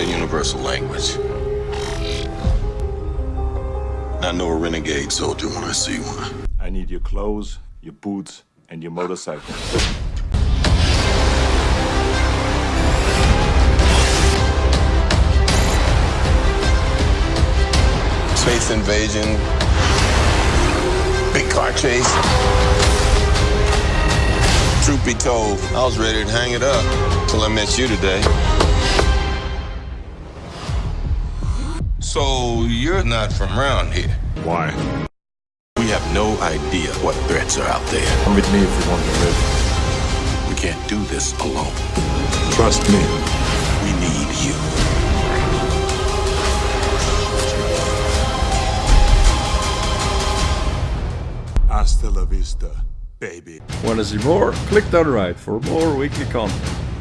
universal language. I know a renegade soldier when I see one. I need your clothes, your boots, and your motorcycle. Space invasion, big car chase. Truth be told, I was ready to hang it up till I met you today. So you're not from around here. Why? We have no idea what threats are out there. Come with me if you want to live. We can't do this alone. Trust me. We need you. Hasta la vista, baby. Want to see more? Click down right for more weekly content.